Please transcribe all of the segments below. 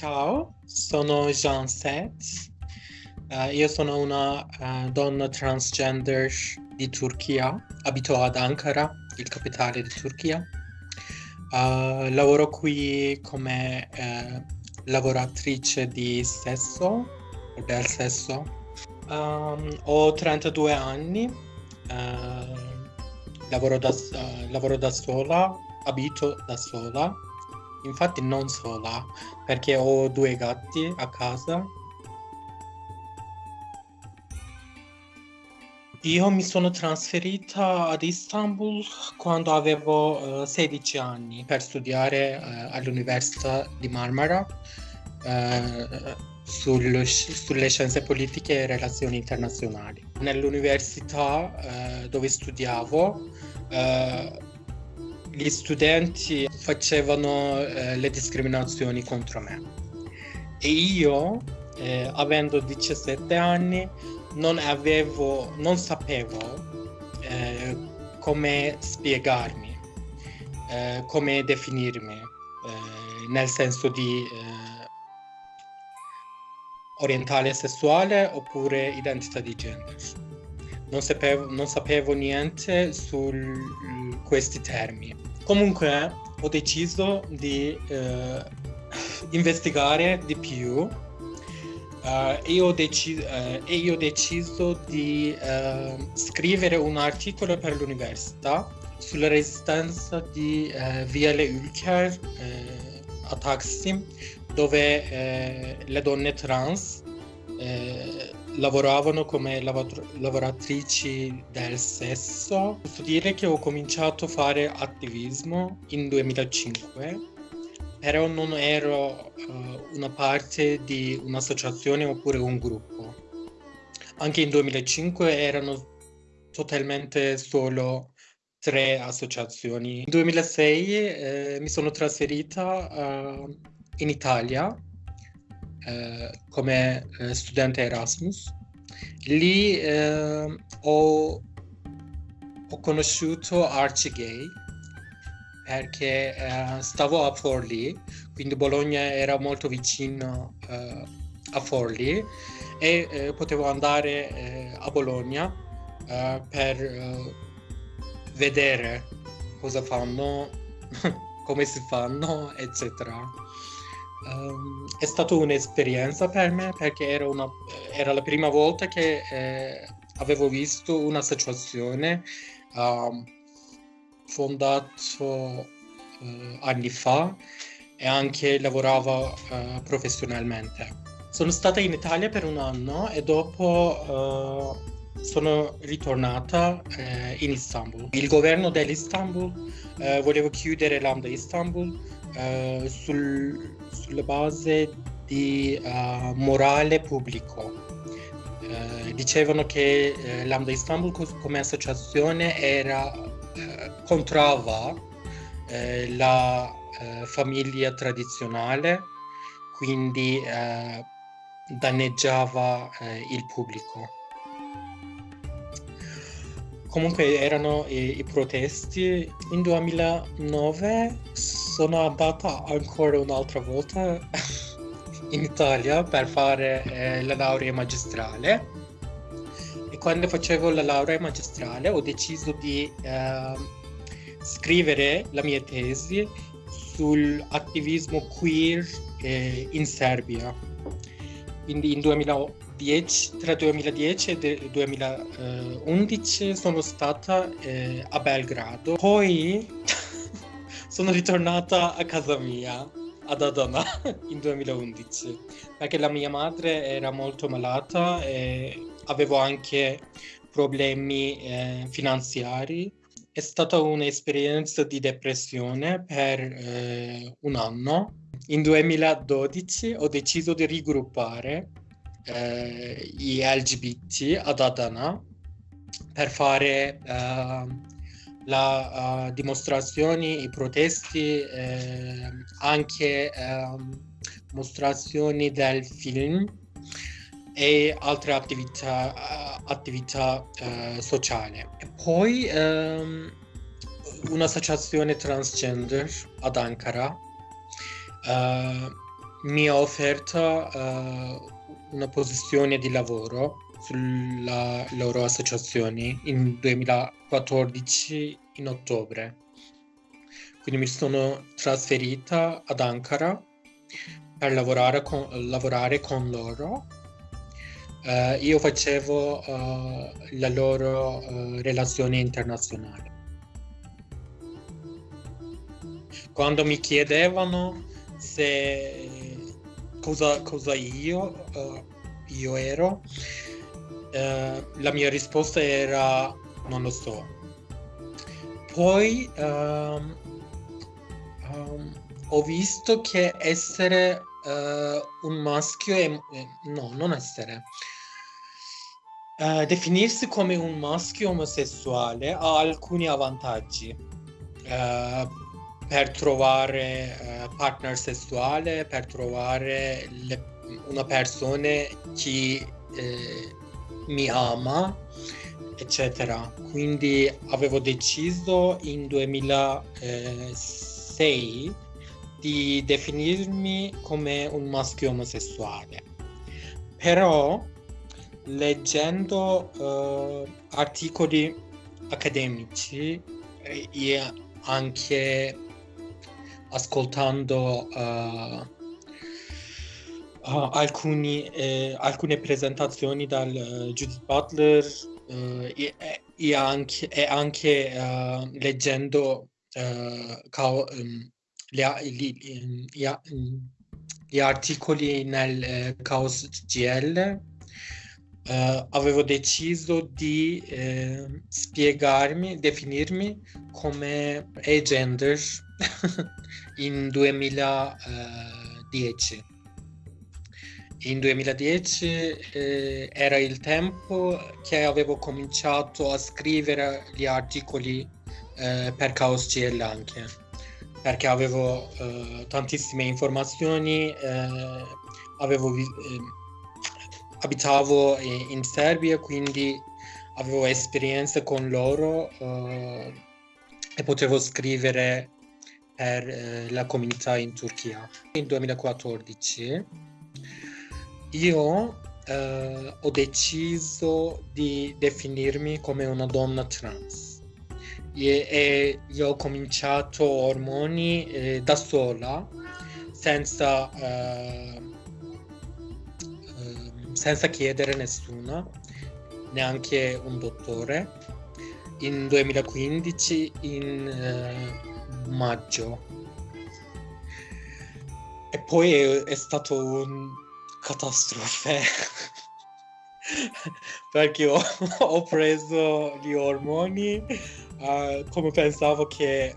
Ciao, sono Jean Set. Uh, io sono una uh, donna transgender di Turchia, abito ad Ankara, il capitale di Turchia. Uh, lavoro qui come lavoratrice di sesso o del sesso. Um, ho 32 anni, lavoro da, lavoro da sola, abito da sola infatti non sola, perché ho due gatti a casa. Io mi sono trasferita ad Istanbul quando avevo uh, eh, 16 anni per studiare uh, all'Università di Marmara uh, sul, sulle scienze politiche e relazioni internazionali. Nell'università dove studiavo gli studenti facevano eh, le discriminazioni contro me e io eh, avendo 17 anni non avevo non sapevo eh, come spiegarmi eh, come definirmi eh, nel senso di eh, orientale sessuale oppure identità di genere non sapevo, non sapevo niente su questi termini. Comunque ho deciso di eh, investigare di più Uh, e, ho deci- uh, e, io ho deciso di uh, scrivere un articolo per l'università sulla resistenza di Viale Ülker a Taksim, dove le donne trans lavoravano come lavoratrici del sesso. Posso dire che ho cominciato a fare attivismo in 2005, però non ero uh, una parte di un'associazione oppure un gruppo. Anche in 2005 erano totalmente solo tre associazioni. In 2006 eh, mi sono trasferita uh, in Italia eh, come eh, studente Erasmus. Lì eh, ho, ho, conosciuto Archie Gay perché eh, stavo a Forlì, quindi Bologna era molto vicino eh, a Forlì e potevo andare a Bologna per vedere cosa fanno, come si fanno, eccetera. Um, è stata un'esperienza per me perché era, una, era la prima volta che eh, avevo visto un'associazione um, fondata uh, anni fa e anche lavorava uh, professionalmente. Sono stata in Italia per un anno e dopo uh, sono ritornata eh, in Istanbul. Il governo dell'Istanbul eh, voleva chiudere Lambda Istanbul eh, sul, sulla base di uh, morale pubblico. Uh, dicevano che uh, Lambda Istanbul come associazione era, contrava la famiglia tradizionale, quindi danneggiava il pubblico. Comunque erano i, i protesti. In 2009 sono andata ancora un'altra volta in Italia per fare eh, la laurea magistrale e quando facevo la laurea magistrale ho deciso di eh, scrivere la mia tesi sull'attivismo queer eh, in Serbia. Quindi in 2010, tra 2010 e 2011 sono stata eh, a Belgrado. Poi sono ritornata a casa mia ad Adana in 2011 perché la mia madre era molto malata e avevo anche problemi eh, finanziari. È stata un'esperienza di depressione per eh, un anno. In 2012 ho deciso di riggruppare eh, gli LGBT ad Adana per fare uh, la uh, dimostrazioni, i protesti, eh, anche eh, mostrazioni del film e altre attività, uh, attività sociali. Poi um, un'associazione transgender ad Ankara mi ha offerto una posizione di lavoro sulla loro associazione in 2014 in ottobre. Quindi mi sono trasferita ad Ankara per lavorare con, lavorare con loro. Uh, io facevo uh, la loro uh, relazione internazionale. Quando mi chiedevano se cosa, cosa io, io ero, la mia risposta era non lo so. Poi um, um, ho visto che essere uh, un maschio è... no, non essere. Uh, definirsi come un maschio omosessuale ha alcuni vantaggi uh, per trovare uh, partner sessuale, per trovare le, una persona che eh, mi ama, eccetera. Quindi avevo deciso in 2006 di definirmi come un maschio omosessuale. Però leggendo uh, articoli accademici e anche ascoltando uh, uh, alcuni, eh, alcune presentazioni dal Judith Butler e, e, anche, e anche leggendo Cao, um, gli, gli, gli, gli articoli nel eh, Chaos GL eh, avevo deciso di eh, spiegarmi, definirmi come agender in 2010. In 2010 eh, era il tempo che avevo cominciato a scrivere gli articoli eh, per Chaos GL anche perché avevo eh, tantissime informazioni, eh, avevo, eh, abitavo in Serbia, quindi avevo esperienze con loro eh, e potevo scrivere per eh, la comunità in Turchia. Nel 2014 io eh, ho deciso di definirmi come una donna trans e, e io ho cominciato ormoni eh, da sola senza, eh, senza chiedere nessuno neanche un dottore in 2015 in eh, maggio. E poi è, è stato un catastrofe. Perché ho, ho, preso gli ormoni uh, come pensavo che eh,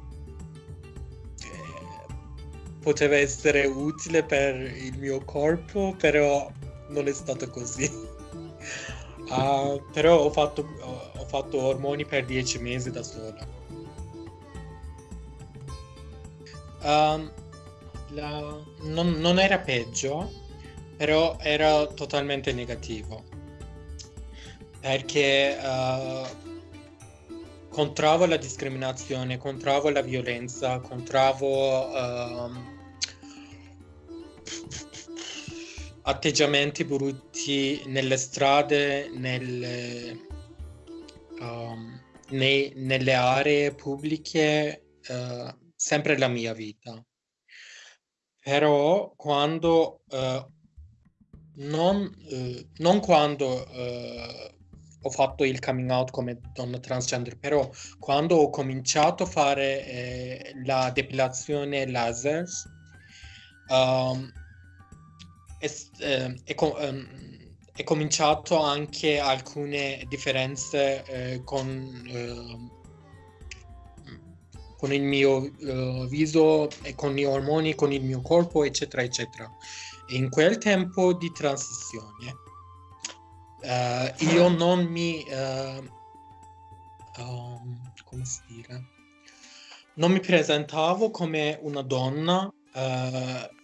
poteva essere utile per il mio corpo, però non è stato così. Uh, però ho fatto, uh, ho fatto ormoni per dieci mesi da sola. Um, la, non, non, era peggio, però era totalmente negativo. Perché uh, contravo la discriminazione, contravo la violenza, contravo uh, atteggiamenti brutti nelle strade, nelle, um, nei, nelle aree pubbliche, uh, sempre la mia vita. Però quando, uh, non, eh, non, quando ho fatto il coming out come donna transgender, però quando ho cominciato a fare eh, la depilazione laser, um, è, eh, è, um, è, cominciato anche alcune differenze eh, con, ehm, con, il mio uh, viso con gli ormoni, con il mio corpo, eccetera, eccetera. E in quel tempo di transizione Uh, io non mi... Um, come si dire? Non mi presentavo come una donna uh,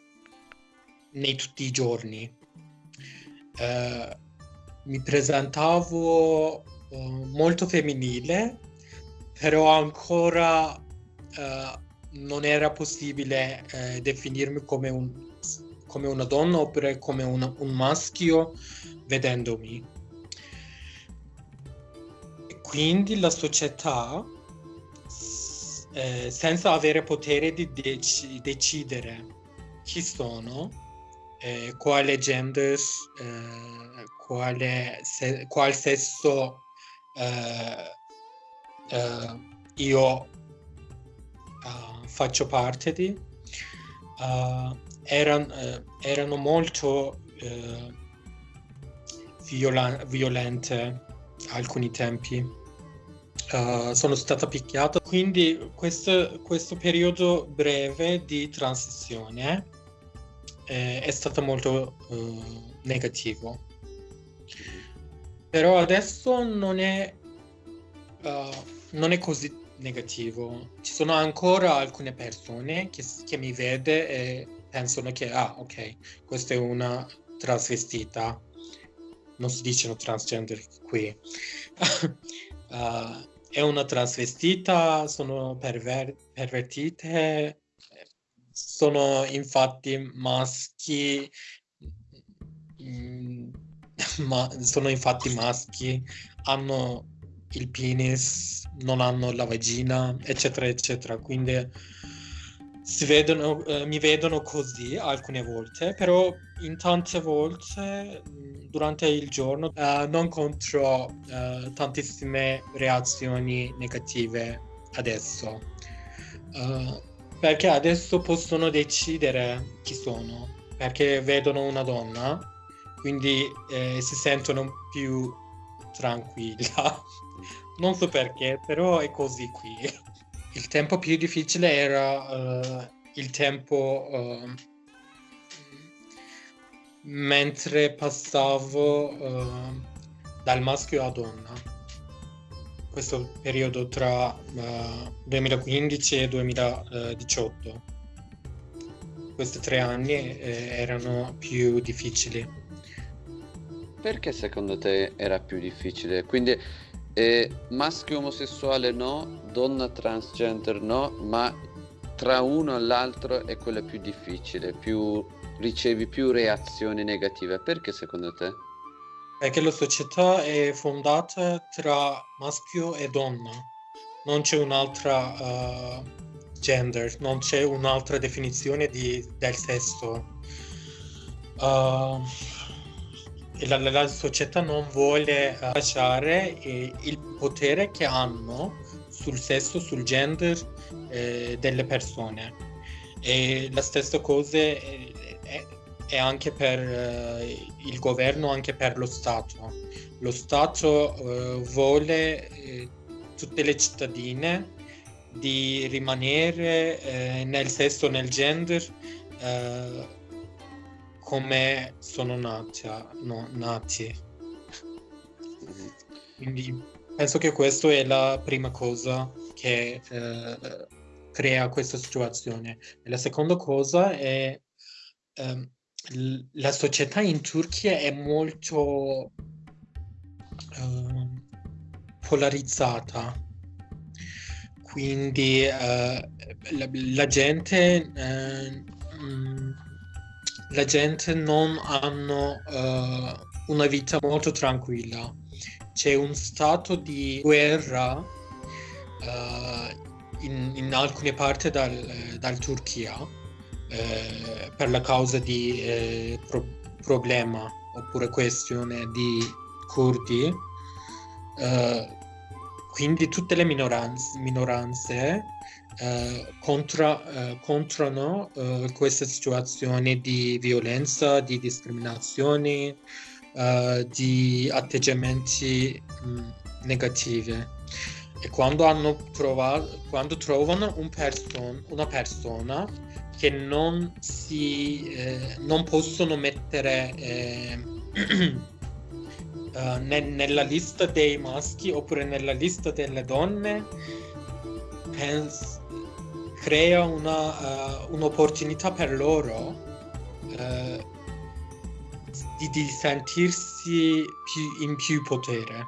nei tutti i giorni. mi presentavo molto femminile, però ancora non era possibile definirmi come un come una donna oppure come una, un maschio vedendomi. Quindi la società, eh, senza avere potere di dec- decidere chi sono, eh, quale gender, eh, quale se- qual sesso eh, eh, io uh, faccio parte di, uh, eran, uh, erano molto viola- violente alcuni tempi. sono stata picchiata, quindi questo, questo periodo breve di transizione eh, è stato molto negativo. Però adesso non è, non è così negativo. Ci sono ancora alcune persone che, che mi vede e pensano che, ah, ok, questa è una trasvestita. Non si dicono transgender qui. uh, è una trasvestita, sono perver- pervertite, sono infatti maschi, mm, ma sono infatti maschi, hanno il penis, non hanno la vagina, eccetera, eccetera. Quindi vedono, eh, mi vedono così alcune volte, però in tante volte durante il giorno eh, non incontro eh, tantissime reazioni negative adesso. Uh, perché adesso possono decidere chi sono, perché vedono una donna, quindi eh, si sentono più tranquilla. Non so perché, però è così qui. Il tempo più difficile era uh, il tempo uh, mentre passavo uh, dal maschio a donna. Questo periodo tra 2015 e 2018. Questi tre anni eh, erano più difficili. Perché secondo te era più difficile? Quindi eh, maschio omosessuale no, donna transgender no, ma tra uno e l'altro è quella più difficile, più, ricevi più reazioni negative. Perché secondo te? Perché la società è fondata tra maschio e donna, non c'è un'altra uh, gender, non c'è un'altra definizione di, del sesso. Uh, la, la, società non vuole eh, lasciare eh, il potere che hanno sul sesso, sul gender eh, delle persone. E la stessa cosa è, è, anche per eh, il governo, anche per lo Stato. Lo Stato eh, vuole eh, tutte le cittadine di rimanere nel sesso, nel gender come sono nati, no, nati. Quindi penso che questa è la prima cosa che eh, crea questa situazione. E la seconda cosa è eh, la società in Turchia è molto eh, polarizzata. Quindi eh, la, la, gente mh, mm, la gente non hanno uh, una vita molto tranquilla. C'è un stato di guerra uh, in, in, alcune parti dal, dal Turchia uh, per la causa di pro- problema oppure questione di curdi. quindi tutte le minoranze, minoranze eh, contra, eh, contrano eh, queste situazioni di violenza, di discriminazione, eh, di atteggiamenti mh, mm, negativi. E quando, hanno trovato, quando trovano un person, una persona che non, si, eh, non possono mettere Uh, ne- nella lista dei maschi oppure nella lista delle donne pens- crea una, uh, un'opportunità per loro uh, di, di, sentirsi più, in più potere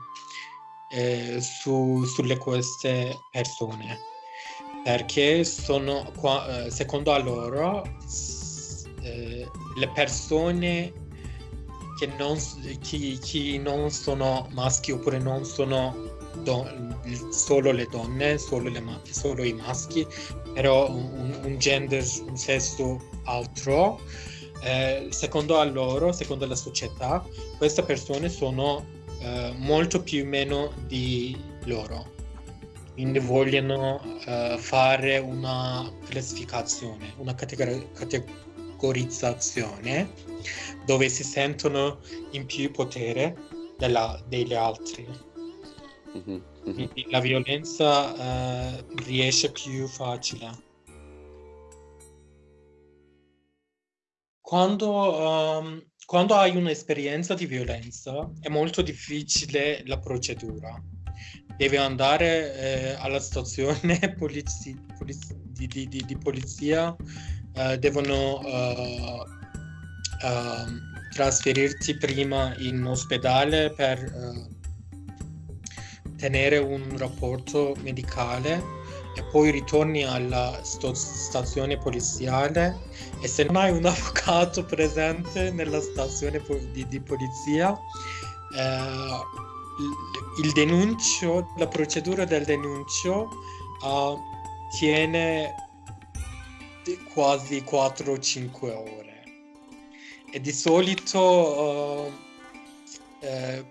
eh, su, sulle queste persone perché sono qua, secondo loro eh, le persone che non, chi, chi non sono maschi oppure non sono don- solo le donne, solo, le solo i maschi, però un, un, gender, un sesso altro. Eh, secondo loro, secondo la società, queste persone sono eh, molto più meno di loro. Quindi vogliono eh, fare una classificazione, una categor- categorizzazione dove si sentono in più potere della, degli altri. Mm-hmm. Quindi la violenza eh, riesce più facile. Quando, um, quando hai un'esperienza di violenza è molto difficile la procedura. Devi andare eh, alla stazione polizi- poliz- di, di, di, di, polizia, eh, devono uh, uh, trasferirti prima in ospedale per uh, tenere un rapporto medicale e poi ritorni alla sto- stazione poliziale e se non hai un avvocato presente nella stazione po- di, di, polizia eh, il, denuncio, la procedura del denuncio uh, tiene quasi 4-5 ore. E di solito uh, eh,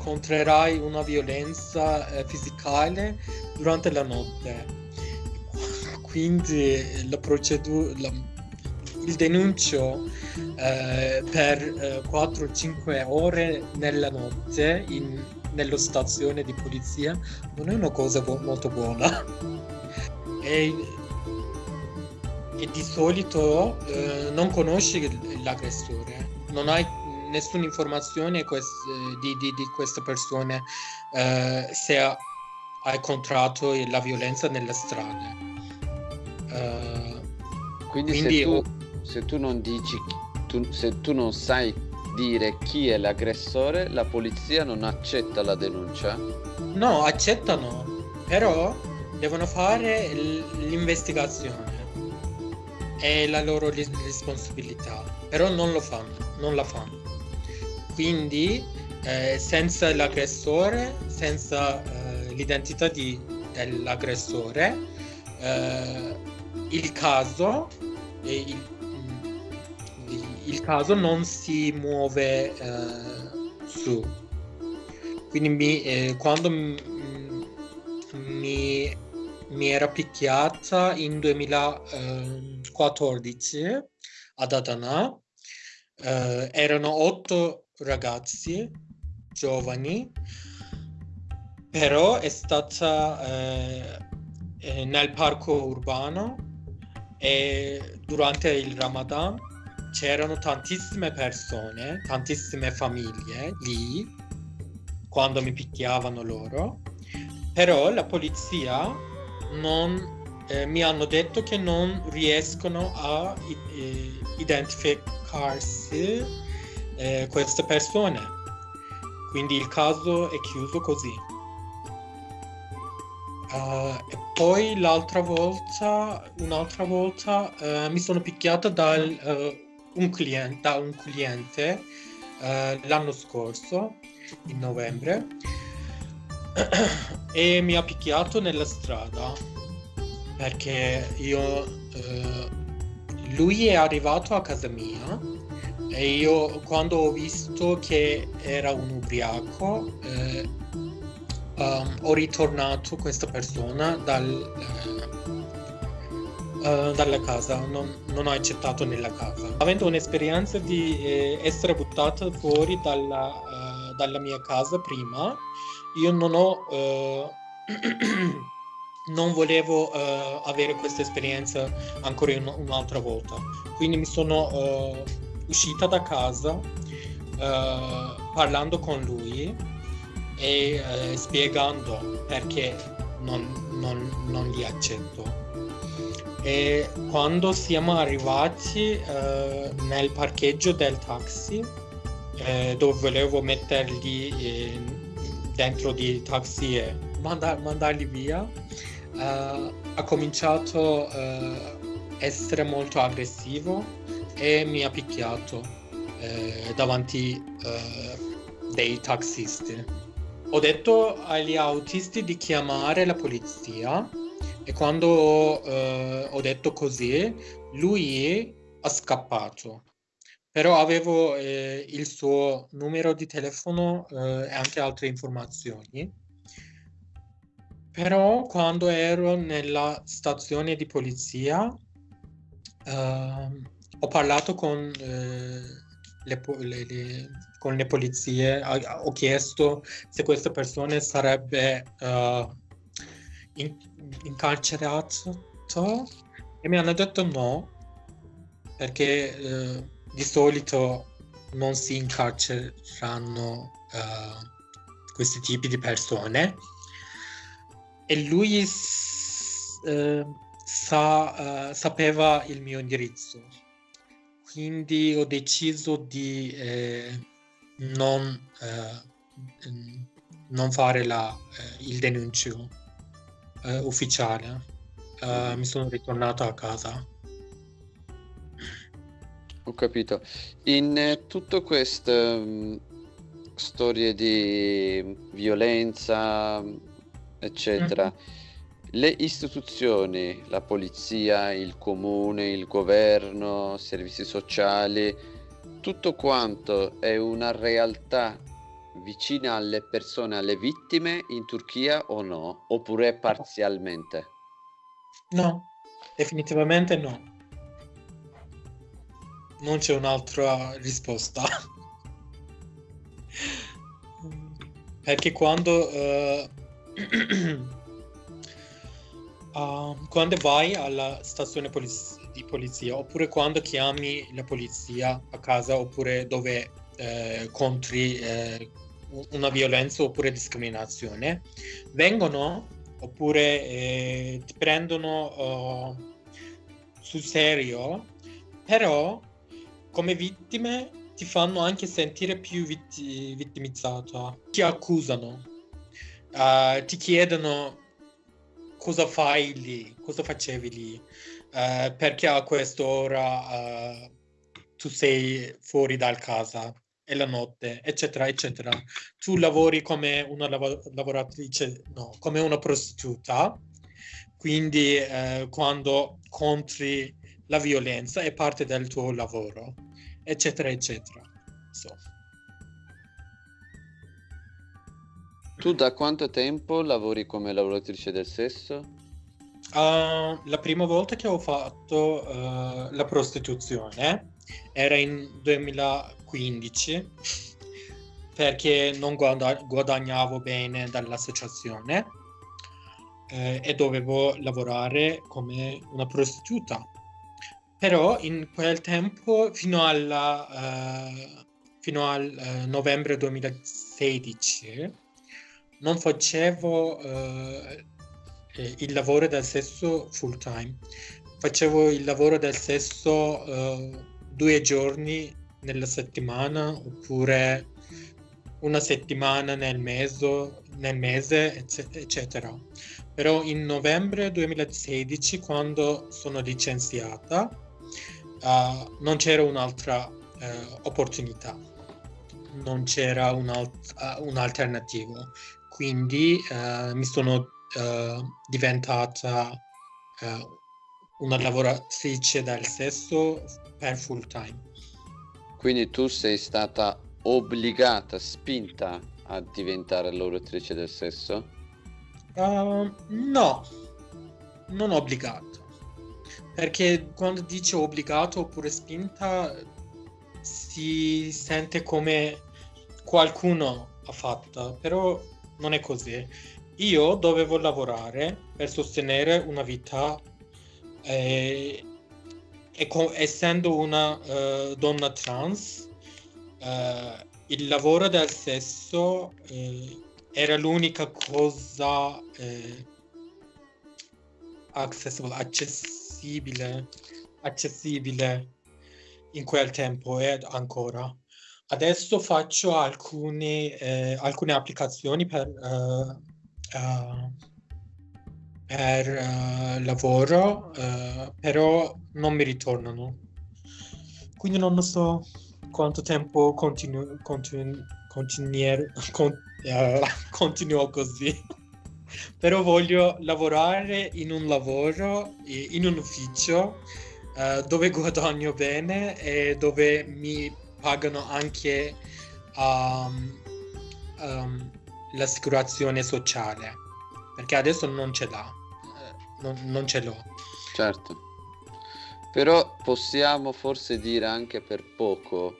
incontrerai una violenza eh, fisicale durante la notte. Quindi la procedura, il denuncio eh, per eh, 4-5 ore nella notte in, nella stazione di polizia non è una cosa bu- molto buona. E, e di solito eh, non conosci l'aggressore, non hai nessuna informazione quest- di, di, di, queste persone eh, se ha, ha, incontrato la violenza nelle strade. Uh, quindi, quindi se, tu, se, tu, non dici, tu, se tu non sai dire chi è l'aggressore, la polizia non accetta la denuncia? No, accettano, però devono fare l'investigazione è la loro responsabilità, però non lo fanno, non la fanno. Quindi eh, senza l'aggressore, senza eh, l'identità di, dell'aggressore, eh, il caso, il, il, caso non si muove eh, su. Quindi mi, eh, quando mi, mi, era picchiata in 2014 ad Adana, eh, erano otto ragazzi giovani, però è stata eh, eh, nel parco urbano e durante il Ramadan c'erano tantissime persone, tantissime famiglie lì quando mi picchiavano loro, però la polizia non eh, mi hanno detto che non riescono a eh, identificarsi eh, queste persone. Quindi il caso è chiuso così. Uh, e poi l'altra volta, un'altra volta, uh, mi sono picchiata dal, uh, un cliente, da un cliente l'anno scorso, in novembre, e mi ha picchiato nella strada perché io, lui è arrivato a casa mia e io quando ho visto che era un ubriaco eh, um, ho ritornato questa persona dal, uh, uh, dalla casa, non, non, ho accettato nella casa. Avendo un'esperienza di eh, essere buttata fuori dalla, uh, dalla, mia casa prima, io non ho... non volevo avere questa esperienza ancora un, un'altra volta. Quindi mi sono uscita da casa uh, parlando con lui e uh, spiegando perché non, non, non, li accetto. E quando siamo arrivati uh, nel parcheggio del taxi, dove volevo metterli dentro di taxi e mandar, mandarli via, ha cominciato essere molto aggressivo e mi ha picchiato eh, davanti eh, dei taxisti. Ho detto agli autisti di chiamare la polizia e quando eh, ho detto così, lui ha scappato. Però avevo eh, il suo numero di telefono eh, e anche altre informazioni. Però quando ero nella stazione di polizia uh, ho parlato con, uh, le, le, le, con le, polizie, ho chiesto se queste persone sarebbe uh, in, incarcerato e mi hanno detto no perché uh, di solito non si incarceranno questi tipi di persone e lui uh, sa, uh, sapeva il mio indirizzo. Quindi ho deciso di eh, non, eh, non, fare la, eh, il denuncio eh, ufficiale. mi sono ritornato a casa. Ho capito. In tutto questo um, storie di violenza, eccetera. Mm-hmm. Le istituzioni, la polizia, il comune, il governo, servizi sociali, tutto quanto è una realtà vicina alle persone, alle vittime in Turchia o no? Oppure parzialmente? No, definitivamente no. Non c'è un'altra risposta. Perché quando uh, uh, quando vai alla stazione poliz- di polizia oppure quando chiami la polizia a casa oppure dove eh, contri eh, una violenza oppure discriminazione, vengono oppure eh, ti prendono uh, sul serio, però come vittime ti fanno anche sentire più vitt- vittimizzata, ti accusano, uh, ti chiedono cosa fai lì, cosa facevi lì, uh, perché a quest'ora uh, tu sei fuori dal casa e la notte, eccetera, eccetera. Tu lavori come una lav- lavoratrice, no, come una prostituta, quindi uh, quando contri la violenza è parte del tuo lavoro, eccetera, eccetera. So. Tu da quanto tempo lavori come lavoratrice del sesso? Uh, la prima volta che ho fatto uh, la prostituzione era in 2015 perché non guada- guadagnavo bene dall'associazione eh, e dovevo lavorare come una prostituta. Però in quel tempo, fino, alla, uh, fino al novembre 2016, non facevo uh, il lavoro del sesso full time, facevo il lavoro del sesso uh, due giorni nella settimana oppure una settimana nel mese, nel mese eccetera. Però in novembre 2016, quando sono licenziata, uh, non c'era un'altra opportunità, non c'era un, alt- un alternativo quindi uh, mi sono uh, diventata uh, una lavoratrice del sesso per full time. Quindi tu sei stata obbligata, spinta a diventare lavoratrice del sesso? no, non obbligato. Perché quando dice obbligato oppure spinta si sente come qualcuno ha fatto, però non è così. Io dovevo lavorare per sostenere una vita eh, e co- essendo una uh, donna trans, uh, il lavoro del sesso uh, era l'unica cosa accessibile, accessibile in quel tempo e ancora. Adesso faccio alcuni, eh, alcune applicazioni per, uh, uh, per uh, lavoro, uh, però non mi ritornano. Quindi non so quanto tempo continuo, continuer, con, continuo così. però voglio lavorare in un lavoro, in un ufficio dove guadagno bene e dove mi pagano anche um, um, l'assicurazione sociale perché adesso non ce l'ha non, non ce l'ho. Certo. Però possiamo forse dire anche per poco,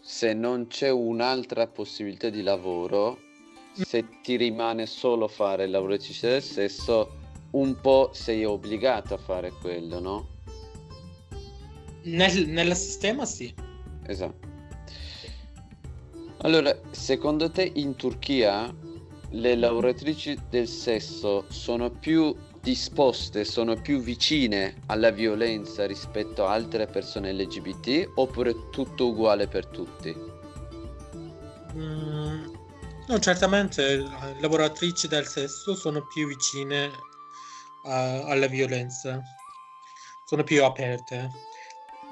se non c'è un'altra possibilità di lavoro, se ti rimane solo fare il lavoratrice del sesso, un po' sei obbligato a fare quello, no? Nel, nel sistema sì. Esatto. Allora, secondo te in Turchia le lavoratrici del sesso sono più disposte, sono più vicine alla violenza rispetto a altre persone LGBT oppure tutto uguale per tutti? Mm, no, certamente le lavoratrici del sesso sono più vicine uh, alla violenza, sono più aperte,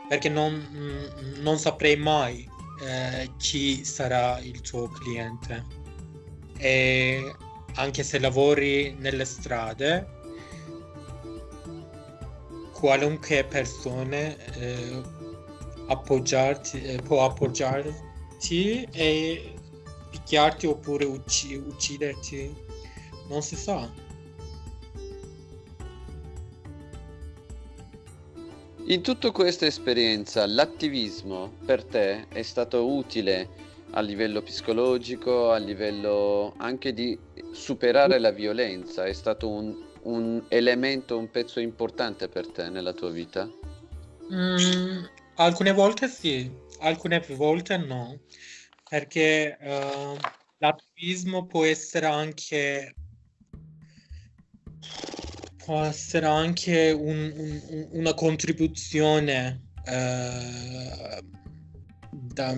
perché non, mm, non saprei mai eh, chi sarà il tuo cliente. E anche se lavori nelle strade, qualunque persona eh, appoggiarti, eh, può appoggiarti e picchiarti oppure ucc- ucciderti, non si sa. In tutta questa esperienza, l'attivismo per te è stato utile a livello psicologico, a livello anche di superare la violenza, è stato un, un elemento, un pezzo importante per te nella tua vita? Mm, alcune volte sì, alcune volte no, perché uh, l'attivismo può essere anche può essere anche un, un, una contribuzione uh, da,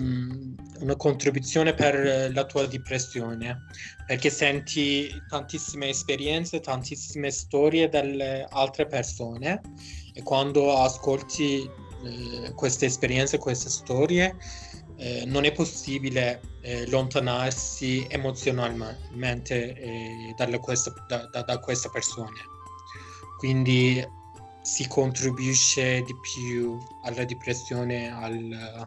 una contribuzione per la tua depressione perché senti tantissime esperienze, tantissime storie delle altre persone e quando ascolti eh, queste esperienze, queste storie, eh, non è possibile eh, allontanarsi emozionalmente eh, questa, da, da, da queste persone. Quindi si contribuisce di più alla depressione, al,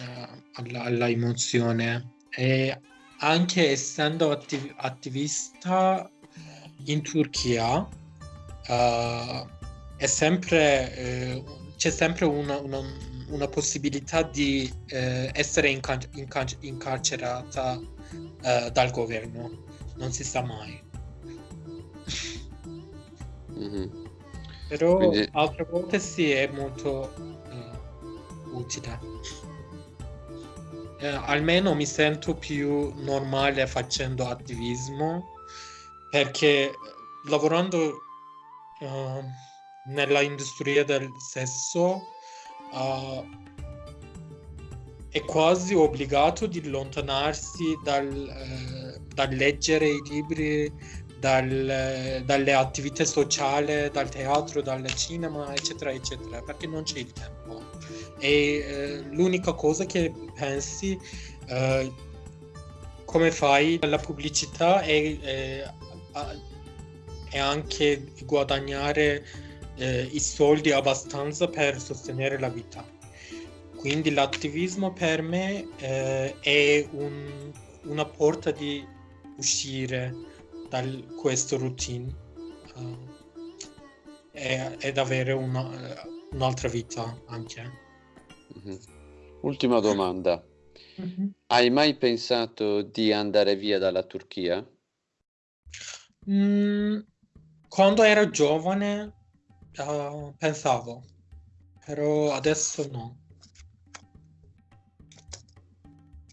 uh, alla, alla emozione. E anche essendo attiv- attivista in Turchia, uh, è sempre, uh, c'è sempre una, una, una possibilità di essere incar- incar- incarcerata dal governo, non si sa mai. Mm-hmm. Però Quindi... altre volte sì, è molto utile eh, almeno mi sento più normale facendo attivismo perché lavorando uh, nella industria del sesso uh, è quasi obbligato di allontanarsi dal, uh, dal leggere i libri, dal, dalle attività sociali, dal teatro, dal cinema, eccetera, eccetera, perché non c'è il tempo. E eh, l'unica cosa che pensi eh, come fai la pubblicità è, è, è anche guadagnare eh, i soldi abbastanza per sostenere la vita. Quindi l'attivismo per me eh, è un, una porta di uscire da questo routine uh, ed avere una, un'altra vita anche. Mm-hmm. Ultima domanda. Mm-hmm. Hai mai pensato di andare via dalla Turchia? Mm, quando ero giovane uh, pensavo, però adesso no.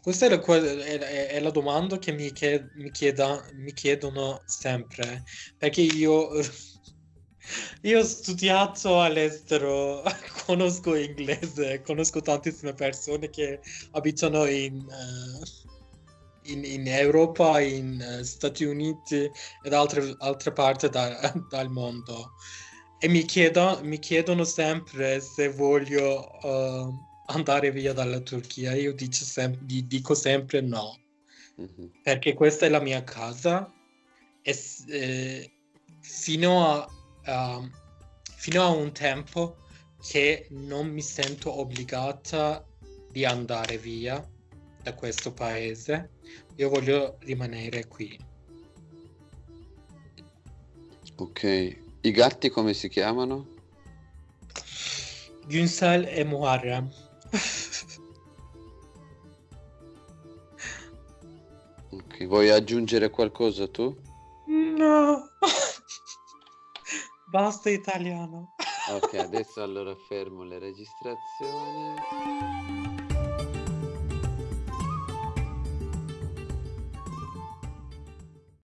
Questa è la, è, è la domanda che mi, chied, mi, chieda, mi chiedono sempre, perché io io ho studiato all'estero, conosco inglese, conosco tantissime persone che abitano in, uh, in, in Europa, in uh, Stati Uniti ed altre, altre parti da, dal mondo. E mi, chiedo, mi, chiedono sempre se voglio uh, andare via dalla Turchia. Io dico, sem- dico sempre no, mm-hmm. perché questa è la mia casa e eh, fino, a, uh, fino a un tempo che non mi sento obbligata di andare via da questo paese. Io voglio rimanere qui. Ok, i gatti come si chiamano? Günsel e Muharrem. Ok, vuoi aggiungere qualcosa tu? No. Basta italiano. Ok, adesso allora fermo le registrazioni.